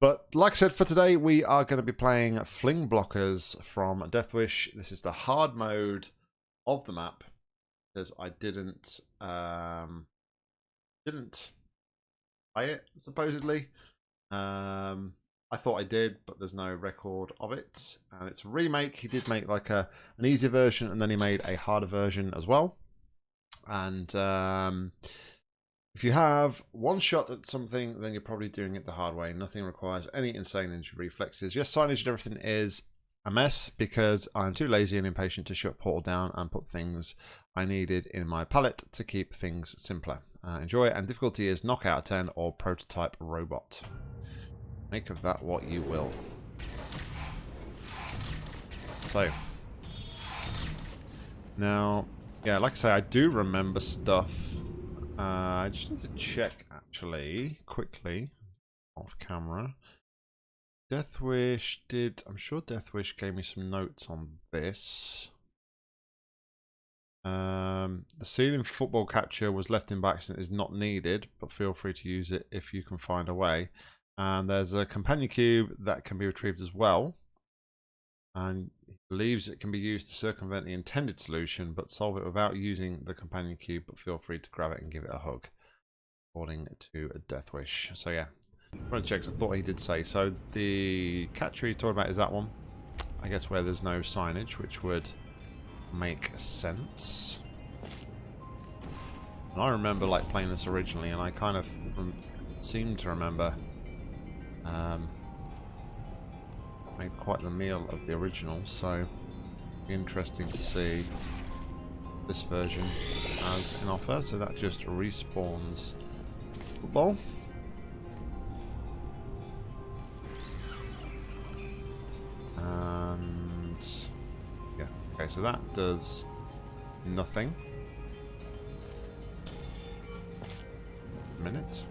But like I said, for today, we are going to be playing Fling Blockers from Deathwish. This is the hard mode of the map, because I didn't um, didn't play it supposedly. Um, I thought I did, but there's no record of it. And it's a remake. He did make like a an easier version, and then he made a harder version as well. And um, if you have one shot at something, then you're probably doing it the hard way. Nothing requires any insane ninja reflexes. Yes, signage and everything is a mess because I'm too lazy and impatient to shut Portal down and put things I needed in my palette to keep things simpler. Uh, enjoy and difficulty is knockout 10 or prototype robot. Make of that what you will. So, now, yeah, like I say, I do remember stuff uh, I just need to check actually quickly off camera. Deathwish did. I'm sure Deathwish gave me some notes on this. Um, the ceiling football catcher was left in by accident is not needed, but feel free to use it if you can find a way. And there's a companion cube that can be retrieved as well. And believes it can be used to circumvent the intended solution, but solve it without using the companion cube, but feel free to grab it and give it a hug. According to a Deathwish. So yeah, trying to check, I thought he did say. So the catcher you're talking about is that one. I guess where there's no signage, which would make sense. And I remember like playing this originally, and I kind of seem to remember um, made quite the meal of the original, so interesting to see this version as an offer. So that just respawns football. And yeah, okay, so that does nothing. A minute.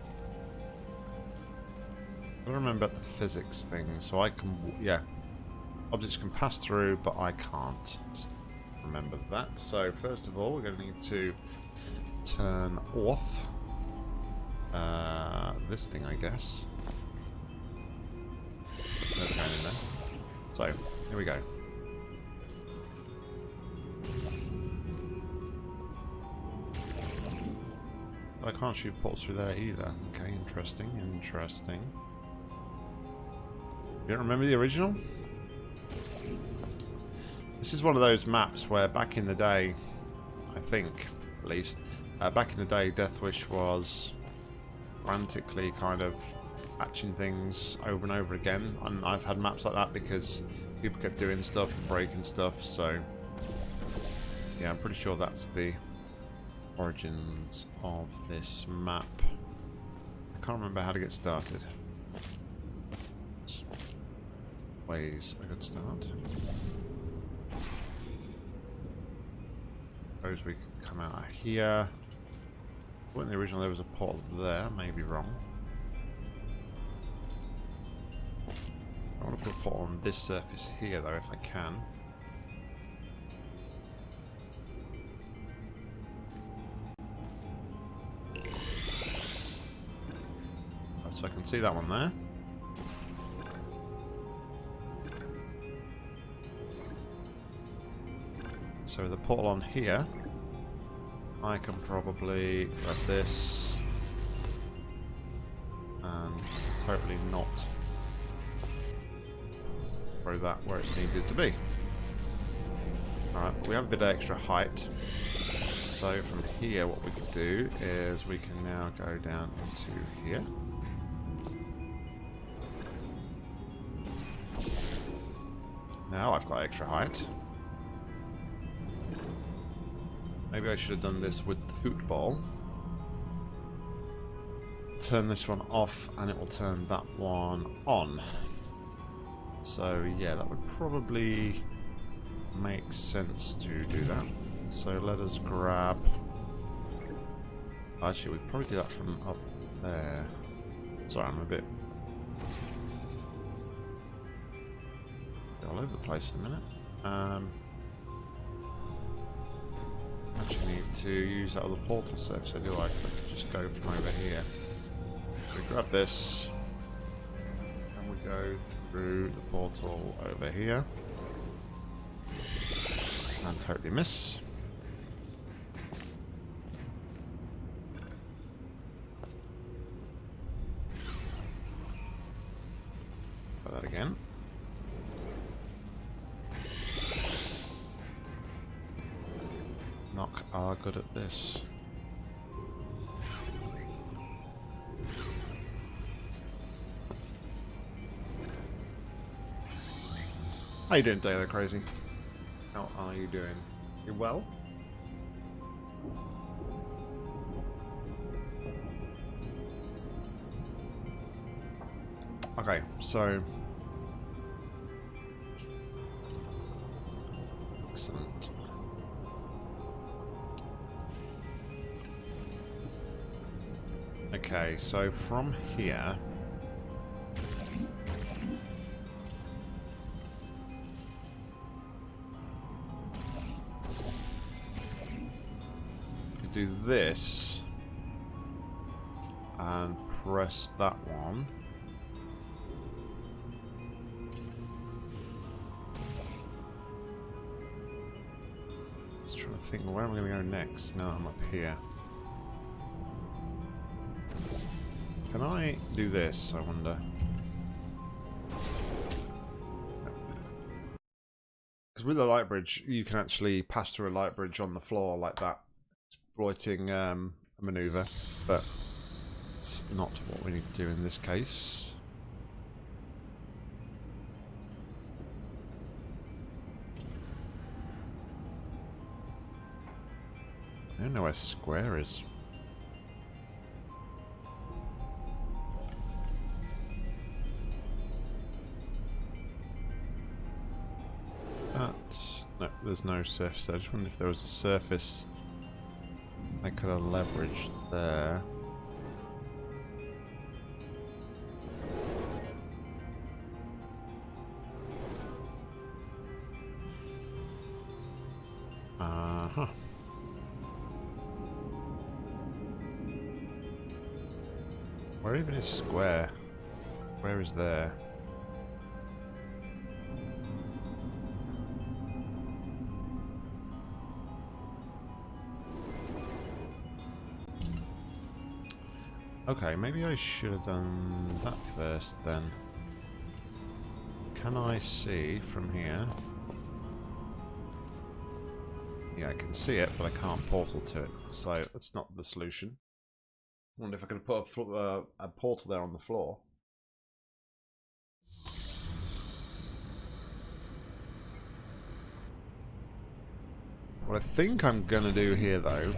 I remember the physics thing, so I can, yeah. Objects can pass through, but I can't. Remember that. So first of all, we're going to need to turn off uh, this thing, I guess. There's no in there. So, here we go. I can't shoot ports through there either. Okay, interesting, interesting. You don't remember the original? This is one of those maps where back in the day, I think, at least, uh, back in the day, Deathwish was frantically kind of patching things over and over again. And I've had maps like that because people kept doing stuff and breaking stuff, so... Yeah, I'm pretty sure that's the origins of this map. I can't remember how to get started. Ways a good start. Suppose we could come out here. When the original there was a portal there, maybe wrong. I want to put a portal on this surface here though if I can. So I can see that one there. So the portal on here, I can probably grab this and totally not throw that where it's needed to be. Alright, we have a bit of extra height. So from here what we can do is we can now go down into here. Now I've got extra height. Maybe I should have done this with the football. Turn this one off and it will turn that one on. So yeah, that would probably make sense to do that. So let us grab... Actually, we probably do that from up there. Sorry, I'm a bit... all over the place at the minute. Um, actually need to use that other portal surface, do I? I could just go from over here. So we grab this, and we go through the portal over here. And totally miss. Good at this. How you doing, Daylight Crazy? How are you doing? You well? Okay, so... Okay, so from here... do this and press that one. Let's try to think, where am I going to go next? Now I'm up here. I do this, I wonder? Because with a light bridge, you can actually pass through a light bridge on the floor like that exploiting um, a maneuver, but it's not what we need to do in this case. I don't know where square is. There's no surface. I just wonder if there was a surface I could have leveraged there. Uh-huh. Where even is square? Where is there? Okay, maybe I should have done that first then. Can I see from here? Yeah, I can see it, but I can't portal to it. So that's not the solution. I wonder if I could put a, uh, a portal there on the floor. What I think I'm going to do here, though,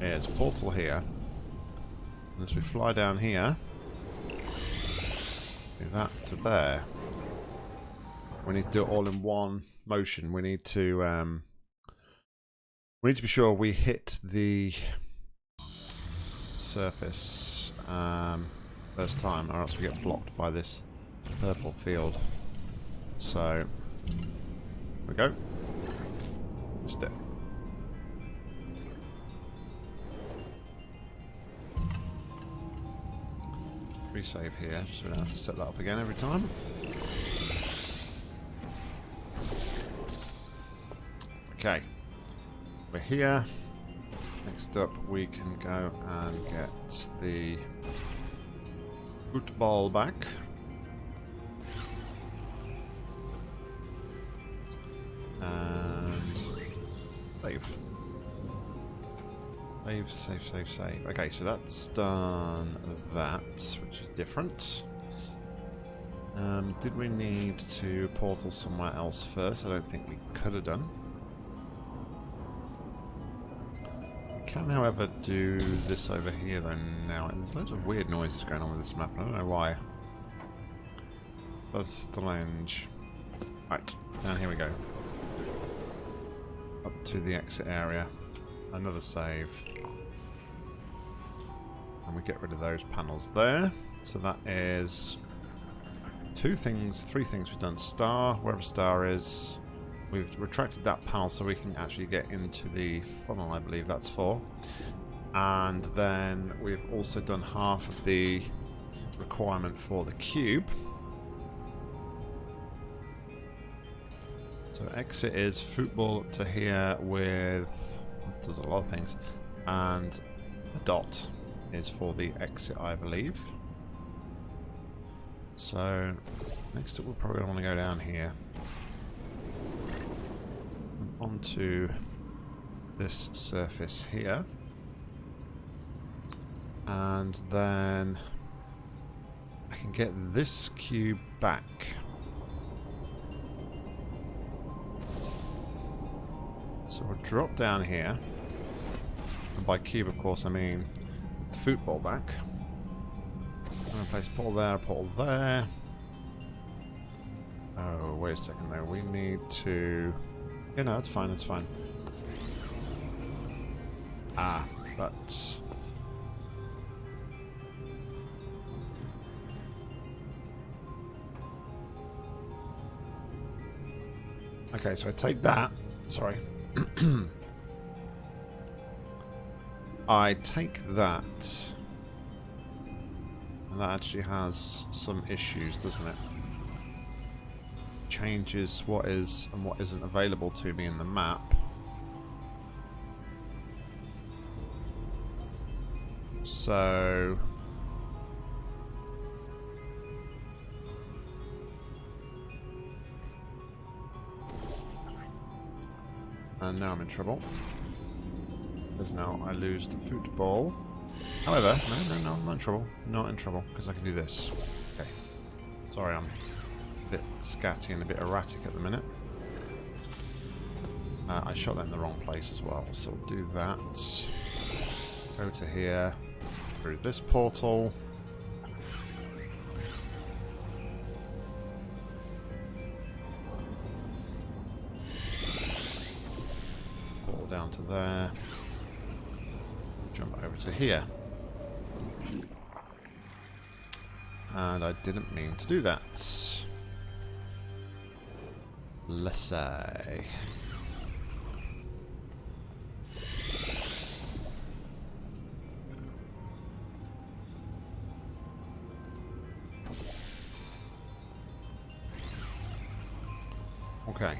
is portal here. As we fly down here, do that to there. We need to do it all in one motion. We need to um, we need to be sure we hit the surface um, first time, or else we get blocked by this purple field. So, we go. Step. Resave here, just so we don't have to set that up again every time. Okay. We're here. Next up we can go and get the football back. Save, save, save, save. Okay, so that's done that, which is different. Um, did we need to portal somewhere else first? I don't think we could have done. can, however, do this over here though now. There's loads of weird noises going on with this map. I don't know why. That's strange. Right, and here we go. Up to the exit area. Another save. And we get rid of those panels there. So that is two things, three things we've done. Star, wherever star is. We've retracted that panel so we can actually get into the funnel, I believe that's for. And then we've also done half of the requirement for the cube. So exit is football to here with does a lot of things, and the dot is for the exit, I believe. So next up, we're probably want to go down here onto this surface here, and then I can get this cube back. So we'll drop down here. And by cube, of course, I mean the football back. I'm going to place portal there, portal there. Oh, wait a second though. We need to... Yeah, no, that's fine, that's fine. Ah, but... Okay, so I take that. Sorry. I take that. And that actually has some issues, doesn't it? Changes what is and what isn't available to me in the map. So... And now I'm in trouble. Because now I lose the football. However, no, no, no, I'm not in trouble. Not in trouble, because I can do this. Okay. Sorry, I'm a bit scatty and a bit erratic at the minute. Uh, I shot that in the wrong place as well, so we'll do that. Go to here, through this portal. down to there. Jump over to here. And I didn't mean to do that. Let's say. Okay.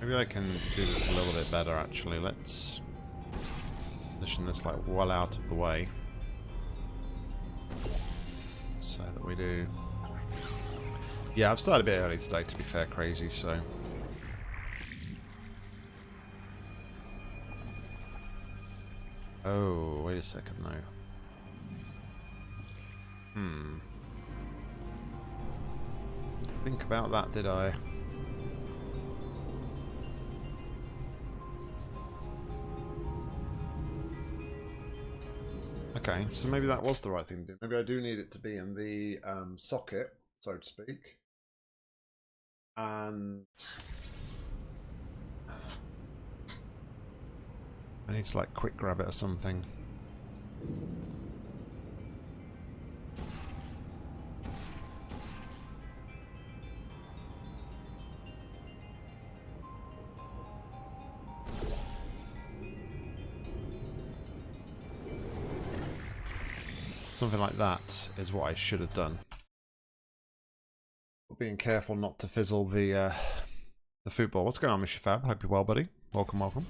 Maybe I can do this a little bit better actually. Let's position this like well out of the way. So that we do... Yeah, I've started a bit early today to be fair, crazy, so... Oh, wait a second though. Hmm. Think about that, did I? Okay, so maybe that was the right thing to do. Maybe I do need it to be in the um, socket, so to speak. And... I need to like quick grab it or something. Something like that is what I should have done. Being careful not to fizzle the uh, the football. What's going on, Mr. Fab? Hope you're well, buddy. Welcome, welcome.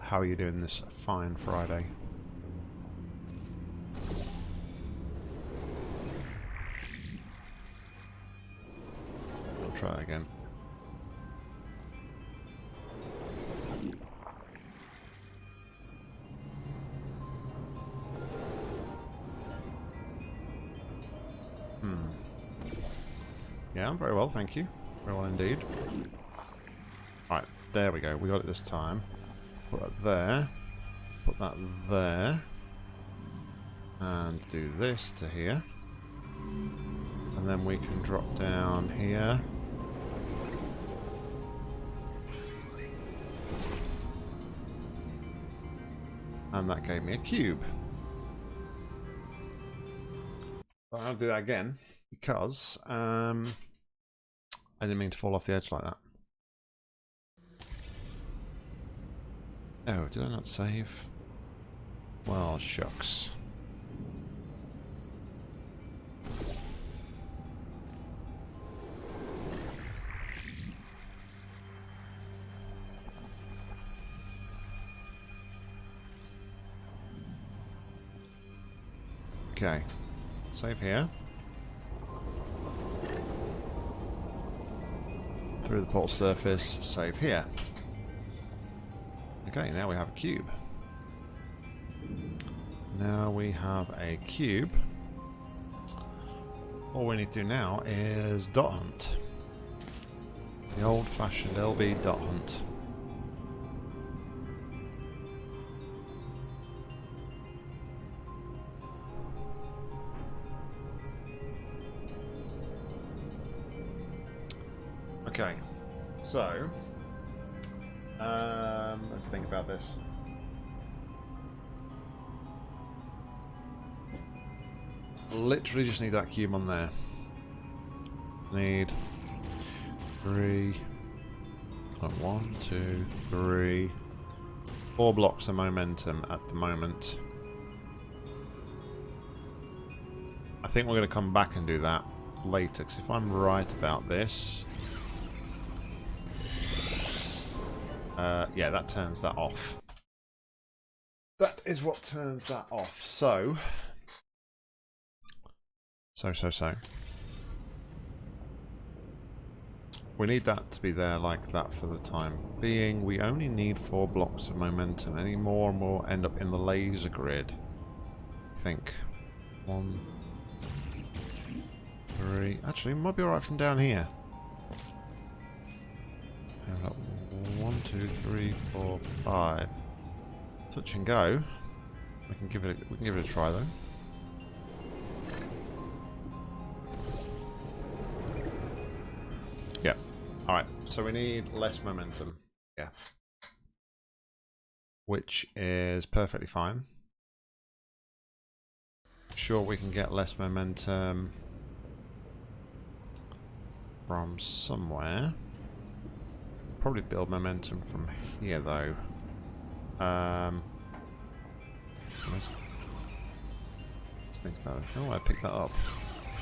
How are you doing this fine Friday? I'll try again. Yeah, very well, thank you. Very well indeed. Right, there we go. We got it this time. Put that there. Put that there. And do this to here. And then we can drop down here. And that gave me a cube. But I'll do that again because um, I didn't mean to fall off the edge like that. Oh, did I not save? Well, shucks. Okay. Save here. Through the portal surface, save here. Okay, now we have a cube. Now we have a cube. All we need to do now is dot hunt. The old-fashioned LB dot hunt. Literally just need that cube on there. Need three, one, two, three, four blocks of momentum at the moment. I think we're going to come back and do that later, because if I'm right about this... Uh, yeah, that turns that off. That is what turns that off. So... So, so, so. We need that to be there like that for the time being. We only need four blocks of momentum. Any more and more end up in the laser grid. I think. One, three. Actually, might be alright from down here. One, two, three, four, five. Touch and go. We can give it. A, we can give it a try though. Alright, so we need less momentum. Yeah. Which is perfectly fine. Sure, we can get less momentum from somewhere. Probably build momentum from here, though. Um, let's, let's think about it. Oh, I picked that up.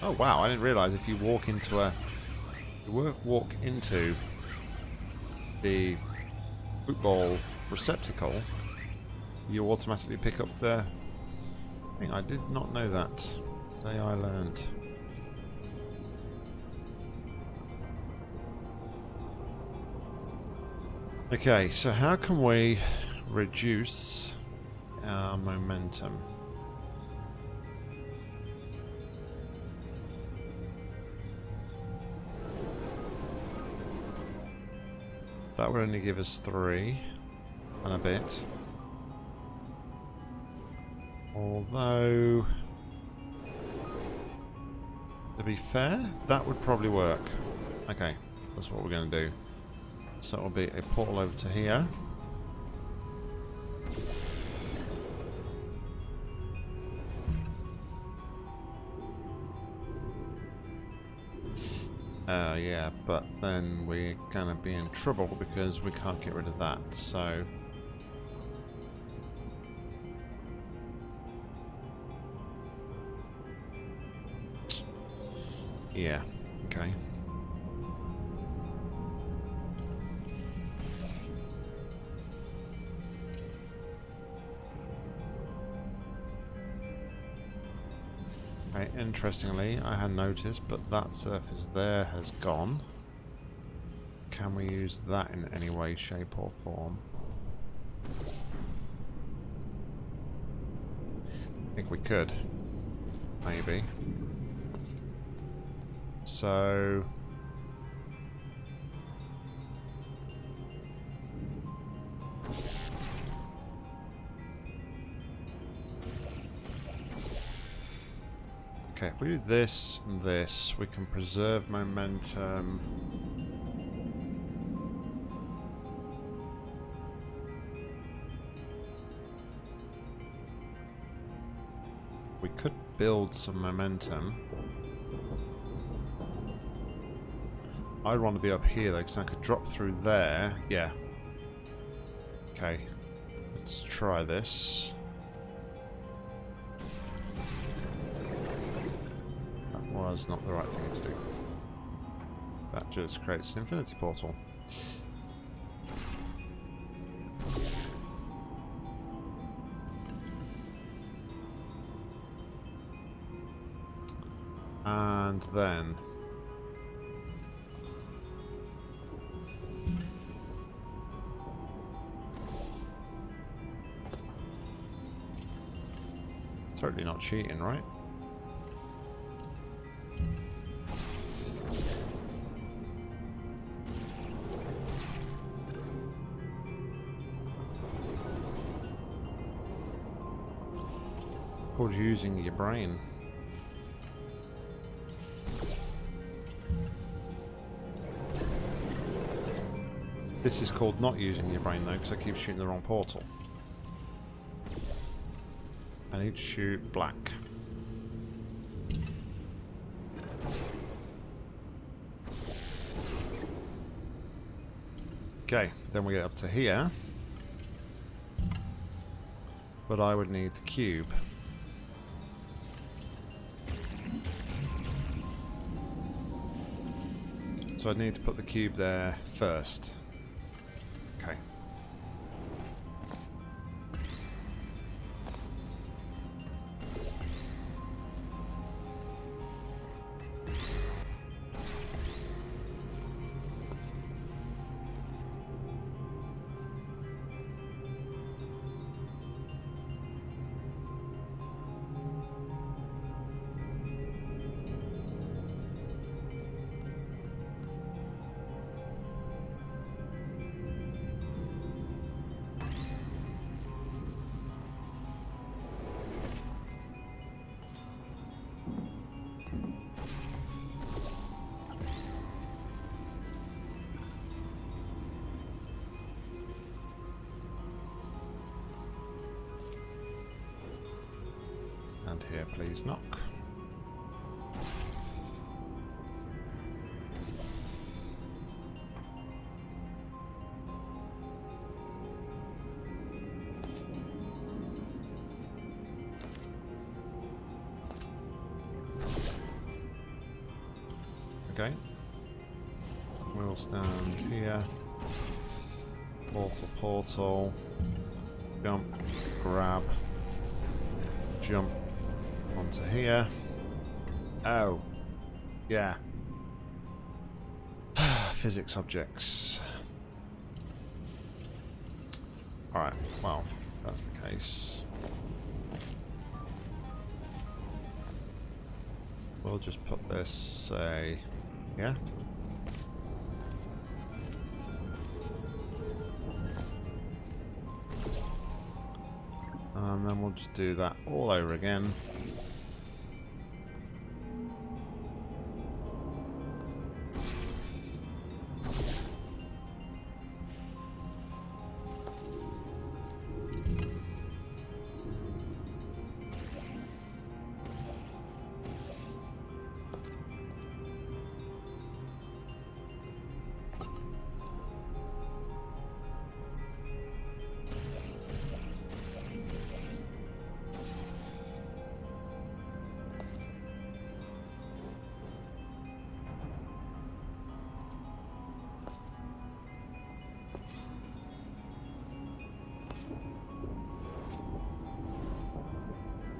Oh, wow, I didn't realise if you walk into a you walk into the football receptacle, you automatically pick up the thing. I did not know that. Today I learned. Okay, so how can we reduce our momentum? That would only give us three and a bit. Although, to be fair, that would probably work. Okay, that's what we're going to do. So it'll be a portal over to here. Uh, yeah, but then we're gonna be in trouble because we can't get rid of that, so... Yeah, okay. Interestingly, I had noticed, but that surface there has gone. Can we use that in any way, shape or form? I think we could. Maybe. So... Okay, if we do this and this, we can preserve momentum. We could build some momentum. I'd want to be up here though, because I could drop through there. Yeah. Okay. Let's try this. Was not the right thing to do. That just creates an infinity portal. And then... Totally not cheating, right? Using your brain. This is called not using your brain though, because I keep shooting the wrong portal. I need to shoot black. Okay, then we get up to here. But I would need the cube. So I'd need to put the cube there first. Here, please, knock. Okay. We'll stand here. Portal, portal. Jump, grab, jump onto here. Oh. Yeah. Physics objects. Alright, well, that's the case. We'll just put this, say, yeah? And then we'll just do that all over again.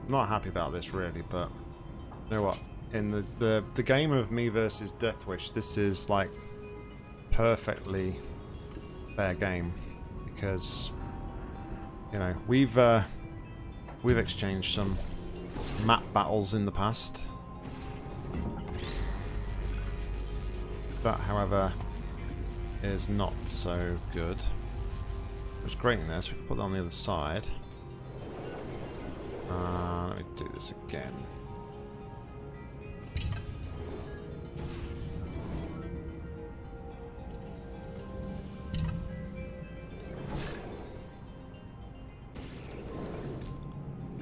Not happy about this really, but you know what? In the, the, the game of me versus Deathwish, this is like perfectly fair game because you know we've uh, we've exchanged some map battles in the past. That, however, is not so good. It's great in there, so we can put that on the other side. Uh, let me do this again.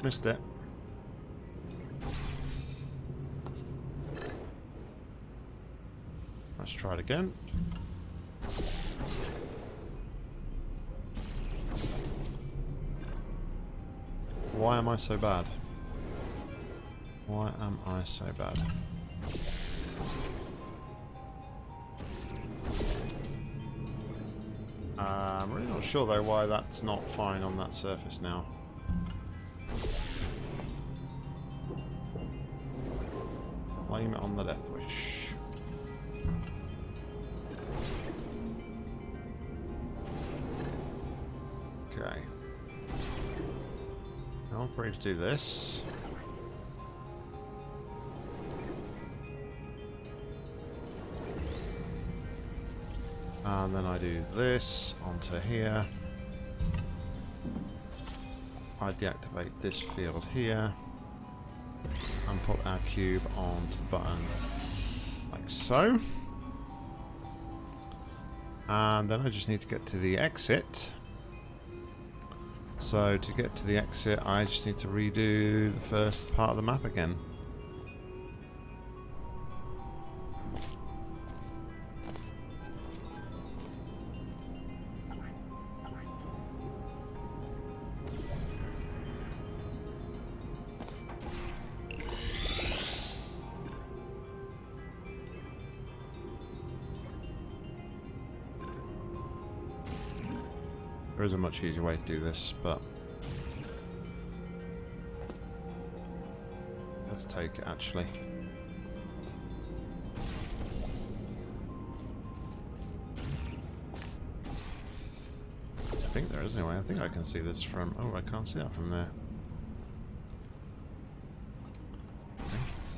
Missed it. Let's try it again. Am I so bad? Why am I so bad? Uh, I'm really not sure though why that's not fine on that surface now. Do this. And then I do this onto here. I deactivate this field here and put our cube onto the button like so. And then I just need to get to the exit. So to get to the exit, I just need to redo the first part of the map again. Much easier way to do this, but let's take it actually. I think there is anyway. I think I can see this from. Oh, I can't see that from there.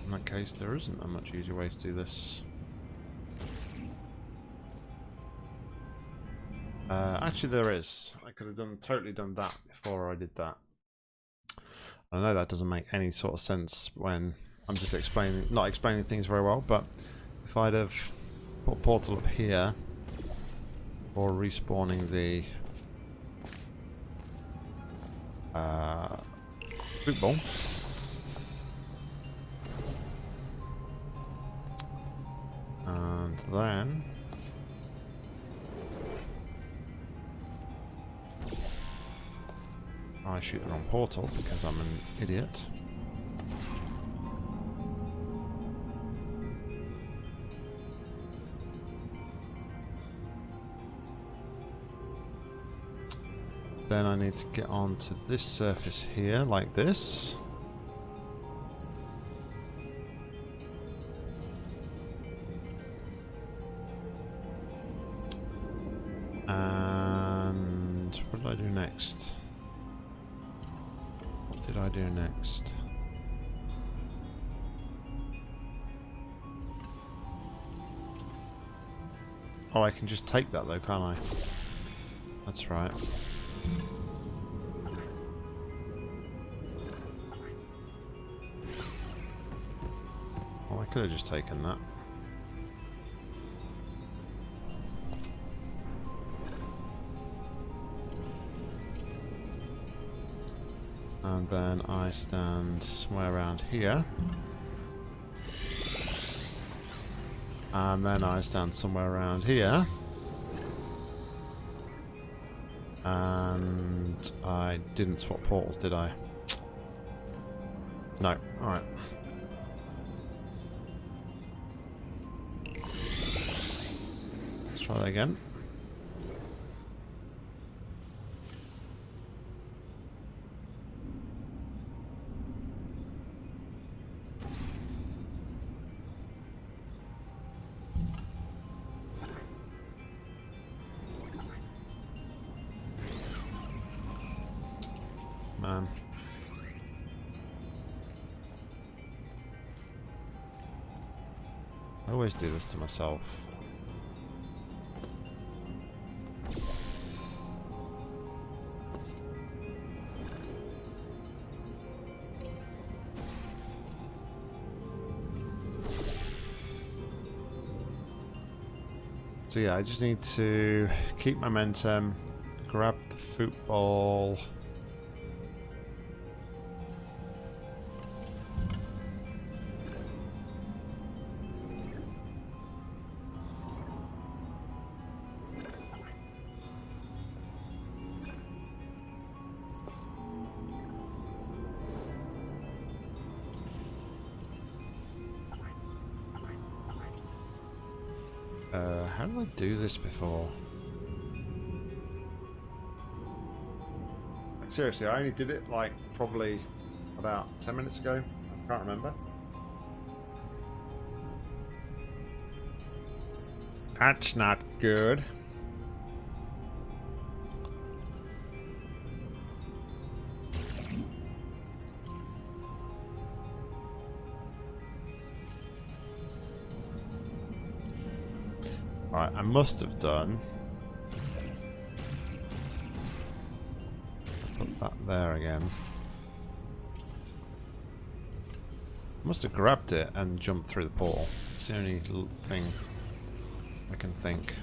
In that case, there isn't a much easier way to do this. Uh, actually, there is. Could have done totally done that before I did that. I know that doesn't make any sort of sense when I'm just explaining, not explaining things very well. But if I'd have put a portal up here or respawning the uh, football. And then I shoot the wrong portal because I'm an idiot. Then I need to get onto this surface here, like this. I can just take that though, can't I? That's right. Oh, I could have just taken that. And then I stand somewhere around here. And then I stand somewhere around here. And I didn't swap portals, did I? No. Alright. Let's try that again. Always do this to myself. So yeah, I just need to keep momentum, grab the football. do this before. Seriously, I only did it like probably about 10 minutes ago. I can't remember. That's not good. Must have done. Put that there again. Must have grabbed it and jumped through the portal. It's the only thing I can think.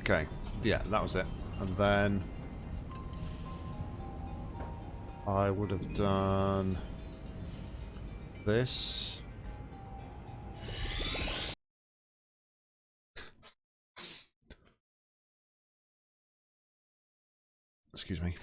Okay, yeah, that was it. And then I would have done this. Excuse me.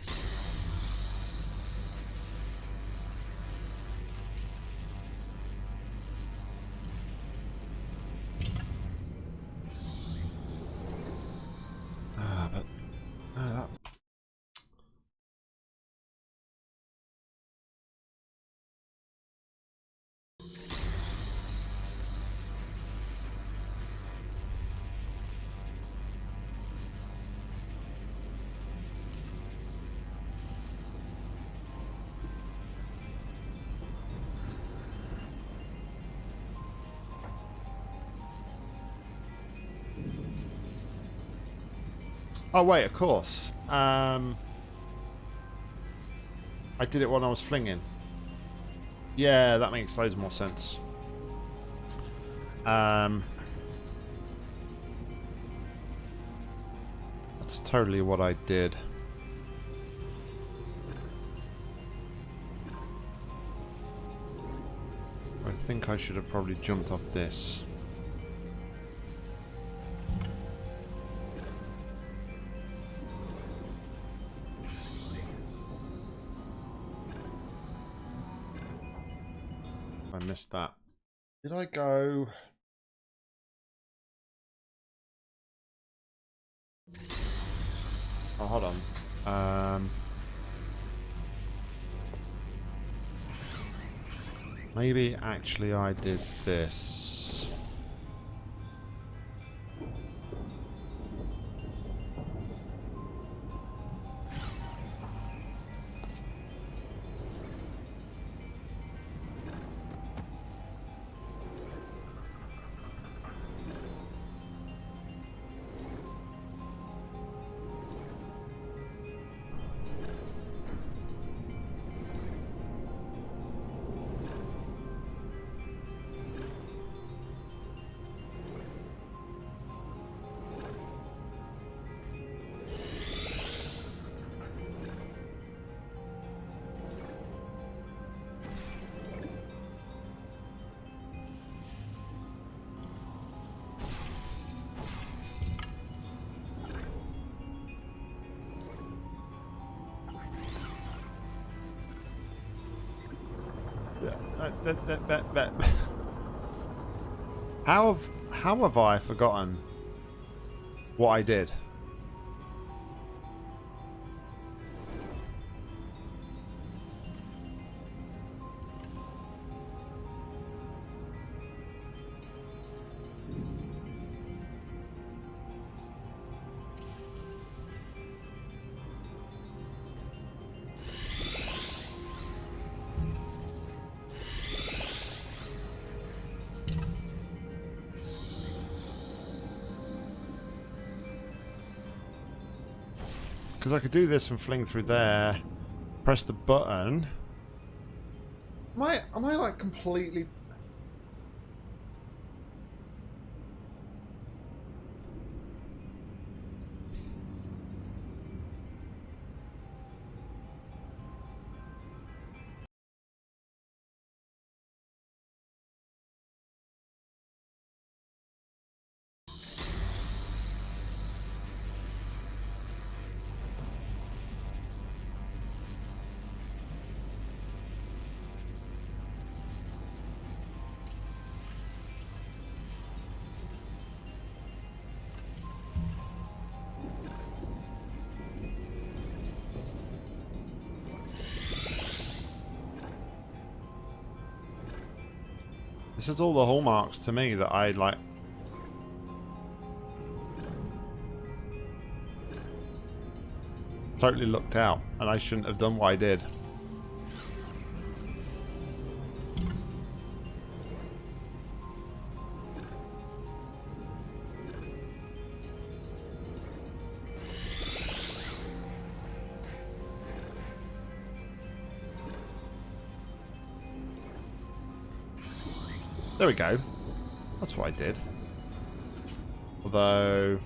Oh wait, of course. Um, I did it when I was flinging. Yeah, that makes loads more sense. Um, that's totally what I did. I think I should have probably jumped off this. I missed that. Did I go? Oh, hold on. Um, maybe actually I did this. How have I forgotten what I did? Because I could do this and fling through there, press the button. Am I, am I like completely... This is all the hallmarks to me that I like. Totally looked out, and I shouldn't have done what I did. We go. That's what I did. Although...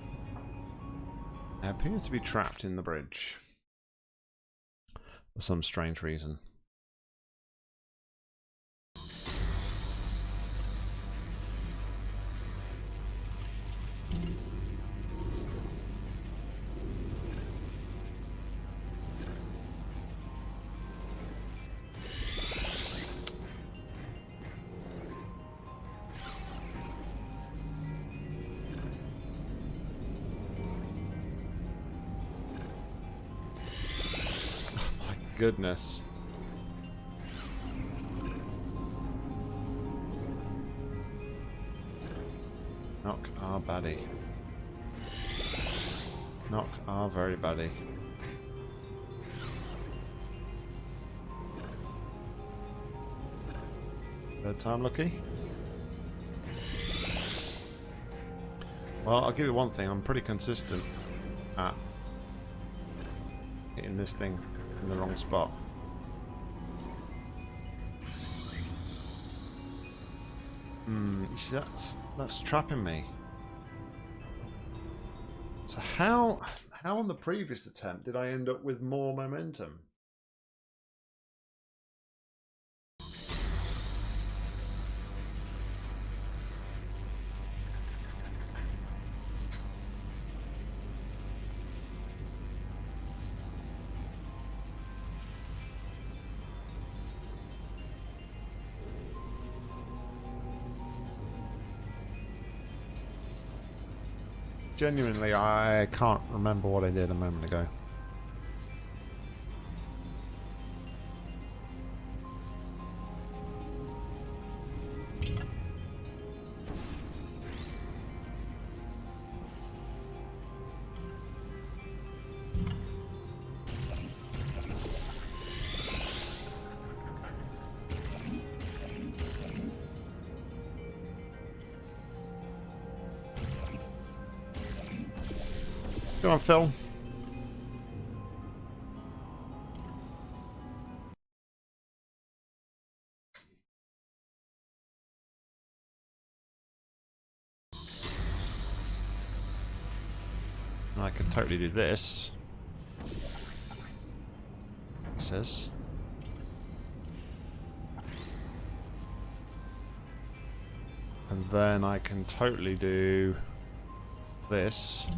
I appear to be trapped in the bridge. For some strange reason. Goodness. Knock our buddy. Knock our very buddy. Third time lucky? Well, I'll give you one thing. I'm pretty consistent at hitting this thing in the wrong spot. Hmm, you see that's that's trapping me. So how how on the previous attempt did I end up with more momentum? Genuinely, I can't remember what I did a moment ago. Phil. I can totally do this. He says. And then I can totally do this.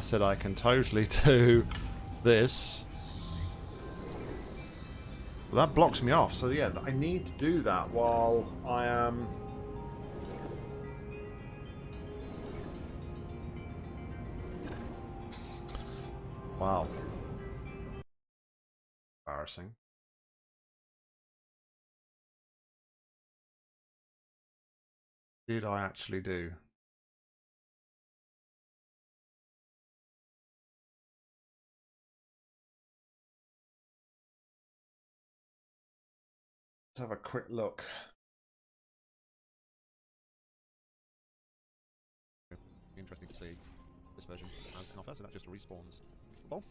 I said I can totally do this. Well, that blocks me off. So yeah, I need to do that while I am... Wow. Embarrassing. Did I actually do? Let's have a quick look. Interesting to see this version as offer, so that just respawns ball.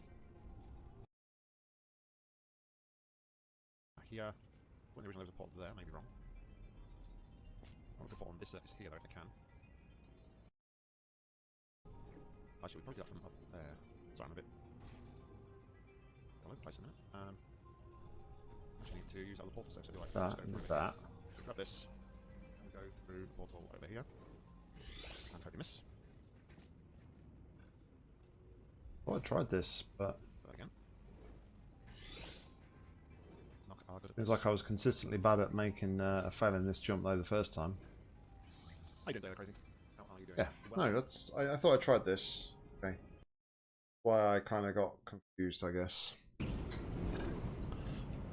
Here, when the original was a pot there, maybe wrong. I want to put on this surface here though if I can. Actually, we probably do that from up there. Sorry, I'm a bit all over the place in that. Um, to use other portal steps. Like that and that. So grab this and go through the portal over here. And totally miss. Well, I tried this, but That again. Knock our at it was like I was consistently bad at making uh, a fail in this jump though the first time. Doing, Taylor Crazy? How are you doing? Yeah, Well, no, that's. I, I thought I tried this. Okay. Why I kind of got confused, I guess.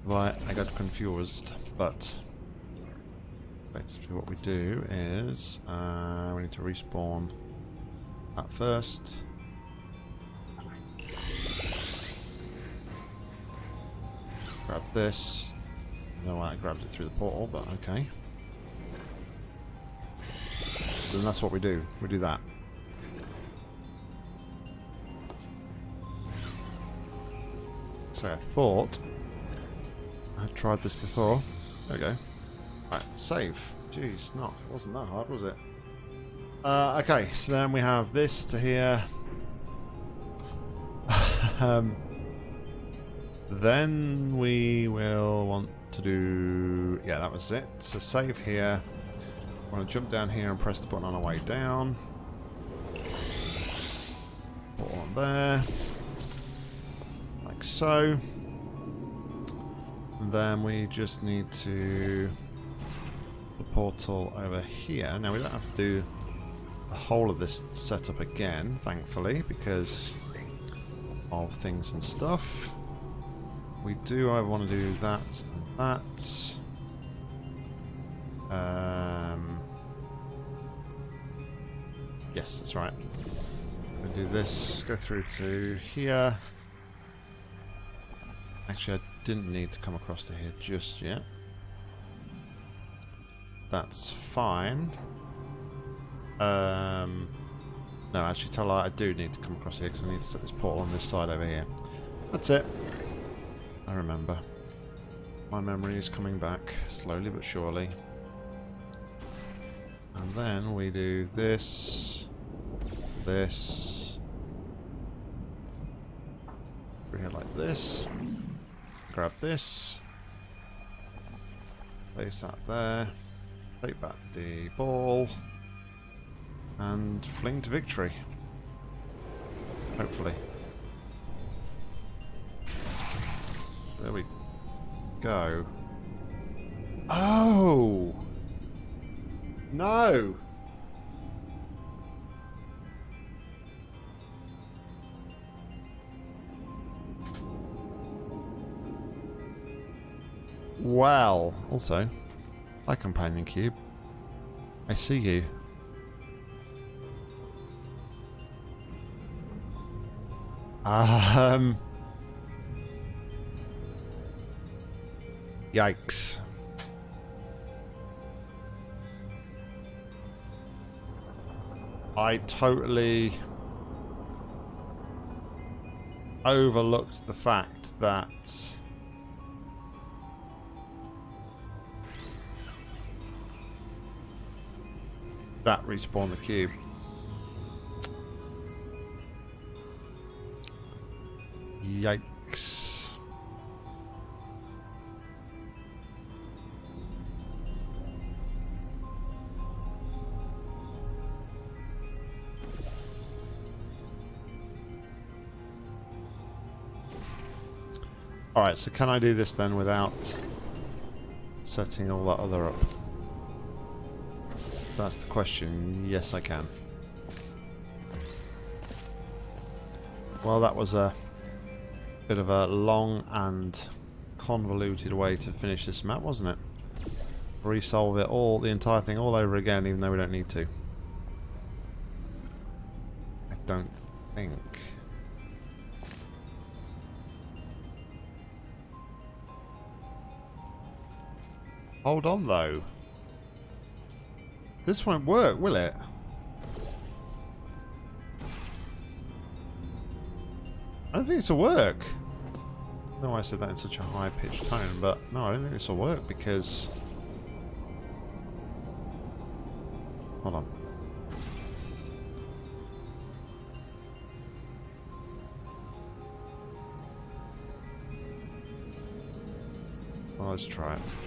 Right, I got confused, but basically what we do is uh, we need to respawn that first. Grab this. No, I grabbed it through the portal, but okay. Then that's what we do. We do that. So I thought I tried this before. There we go. Right, save. Jeez, not. It wasn't that hard, was it? Uh, okay, so then we have this to here. um, then we will want to do... Yeah, that was it. So save here. I want to jump down here and press the button on our way down. Put on there. Like so. Then we just need to the portal over here. Now we don't have to do the whole of this setup again, thankfully, because of things and stuff. We do I want to do that and that. Um, yes, that's right. We do this, go through to here. Actually, I didn't need to come across to here just yet. That's fine. Um, no, actually, tell her I do need to come across here because I need to set this portal on this side over here. That's it. I remember. My memory is coming back, slowly but surely. And then we do this, this, over here like this, grab this, place that there, take back the ball, and fling to victory. Hopefully. There we go. Oh! No! Well, also, hi companion cube. I see you. Um. Yikes. I totally overlooked the fact that that respawn the cube. Yikes. Alright, so can I do this then without setting all that other up? That's the question. Yes, I can. Well, that was a bit of a long and convoluted way to finish this map, wasn't it? Resolve it all, the entire thing all over again, even though we don't need to. I don't think. Hold on, though. This won't work, will it? I don't think this will work. I don't know why I said that in such a high-pitched tone, but no, I don't think this will work because... Hold on. Well, let's try it.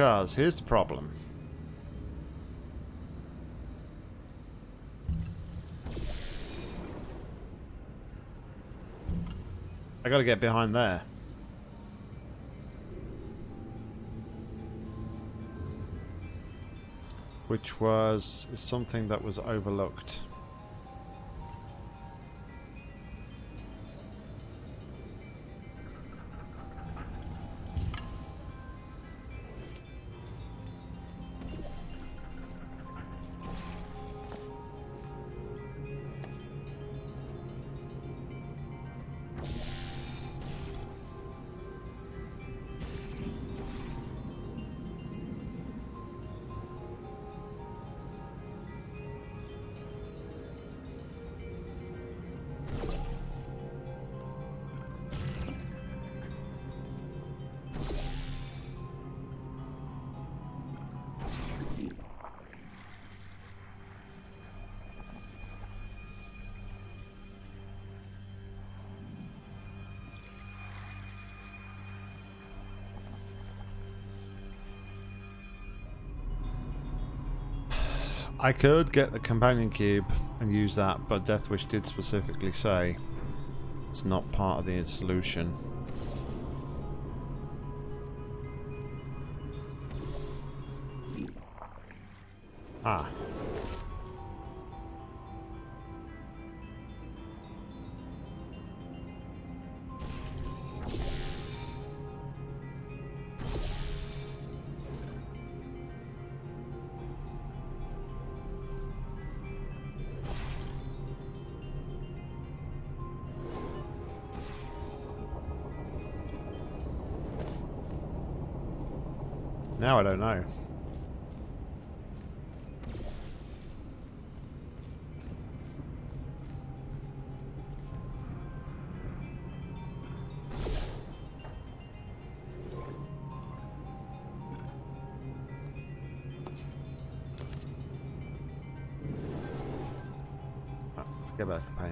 Because here's the problem. I gotta get behind there. Which was something that was overlooked. I could get the companion cube and use that, but Deathwish did specifically say it's not part of the solution.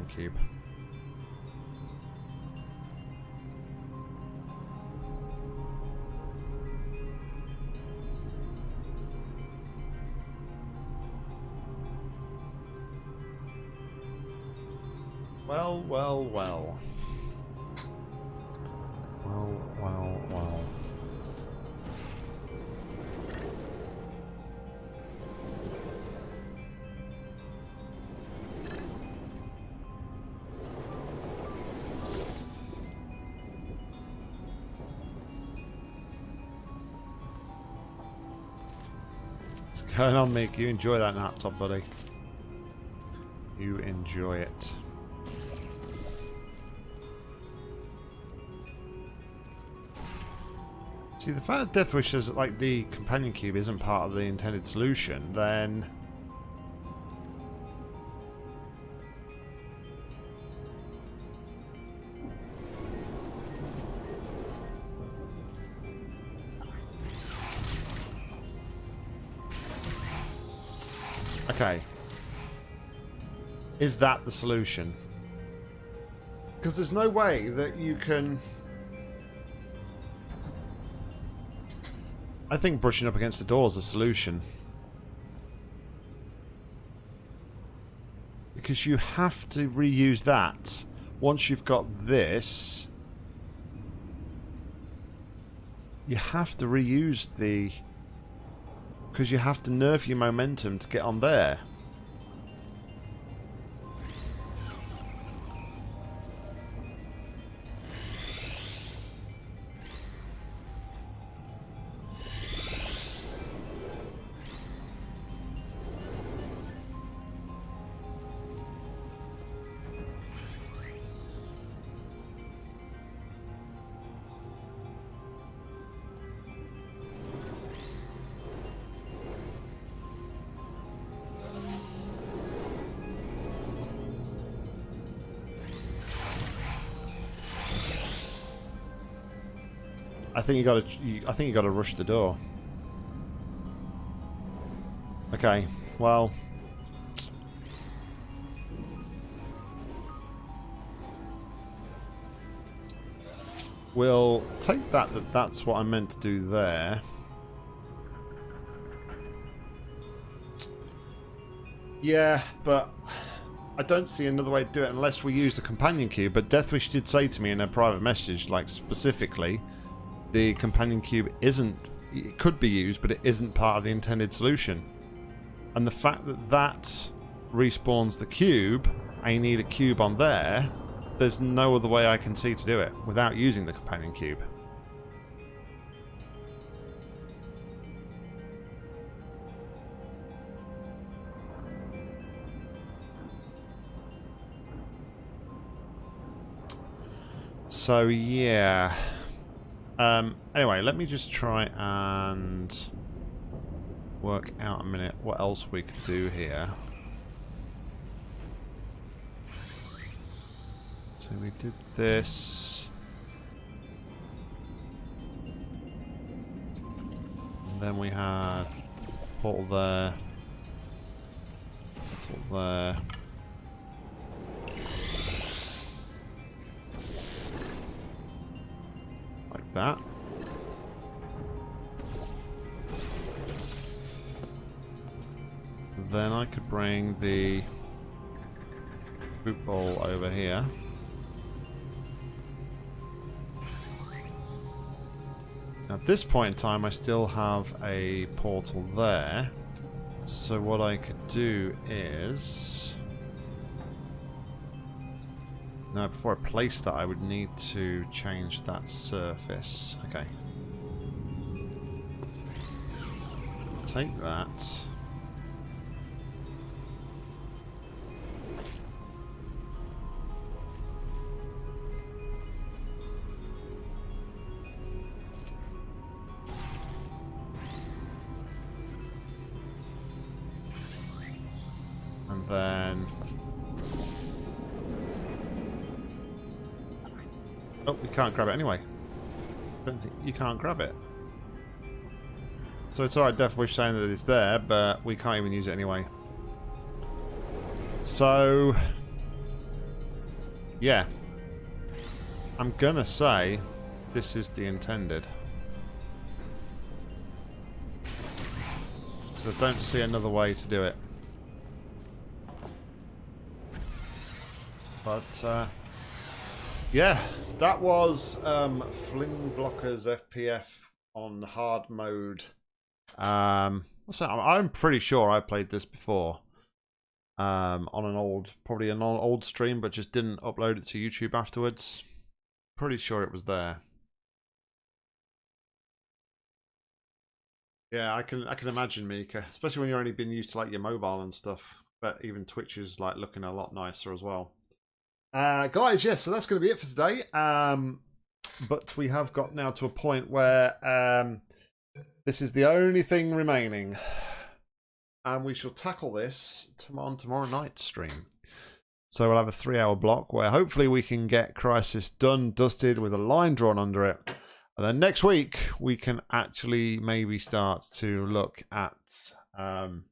Cube. Going on, Mick? You enjoy that laptop, buddy. You enjoy it. See, the fact that Deathwish says like the companion cube isn't part of the intended solution, then Is that the solution? Because there's no way that you can I think brushing up against the door is a solution. Because you have to reuse that once you've got this. You have to reuse the... Because you have to nerf your momentum to get on there. think you gotta, I think you gotta rush the door. Okay, well... We'll take that that that's what I meant to do there. Yeah, but I don't see another way to do it unless we use the companion cube. But Deathwish did say to me in a private message, like specifically, the companion cube isn't. It could be used, but it isn't part of the intended solution. And the fact that that respawns the cube, I need a cube on there. There's no other way I can see to do it without using the companion cube. So yeah. Um, anyway, let me just try and work out a minute what else we could do here. So we did this. And then we had portal there. Portal there. That. Then I could bring the boot bowl over here. At this point in time, I still have a portal there. So what I could do is... Now, before I place that, I would need to change that surface. Okay. Take that. Oh, we can't grab it anyway. don't think you can't grab it. So it's alright, Deathwish saying that it's there, but we can't even use it anyway. So... Yeah. I'm gonna say this is the intended. Because I don't see another way to do it. But, uh, yeah, that was um, Fling Blockers FPF on hard mode. Um? I'm pretty sure I played this before um, on an old, probably an old stream, but just didn't upload it to YouTube afterwards. Pretty sure it was there. Yeah, I can I can imagine Mika, especially when you're only been used to like your mobile and stuff. But even Twitch is like looking a lot nicer as well. Uh, guys, yes, so that's going to be it for today. Um, but we have got now to a point where um, this is the only thing remaining. And we shall tackle this on tomorrow night's stream. So we'll have a three hour block where hopefully we can get Crisis done, dusted with a line drawn under it. And then next week we can actually maybe start to look at um,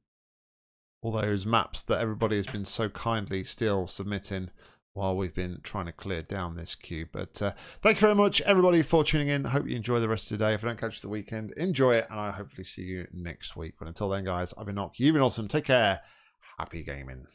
all those maps that everybody has been so kindly still submitting while we've been trying to clear down this queue. But uh, thank you very much, everybody, for tuning in. Hope you enjoy the rest of the day. If I don't catch the weekend, enjoy it, and I'll hopefully see you next week. But until then, guys, I've been Nock. You've been awesome. Take care. Happy gaming.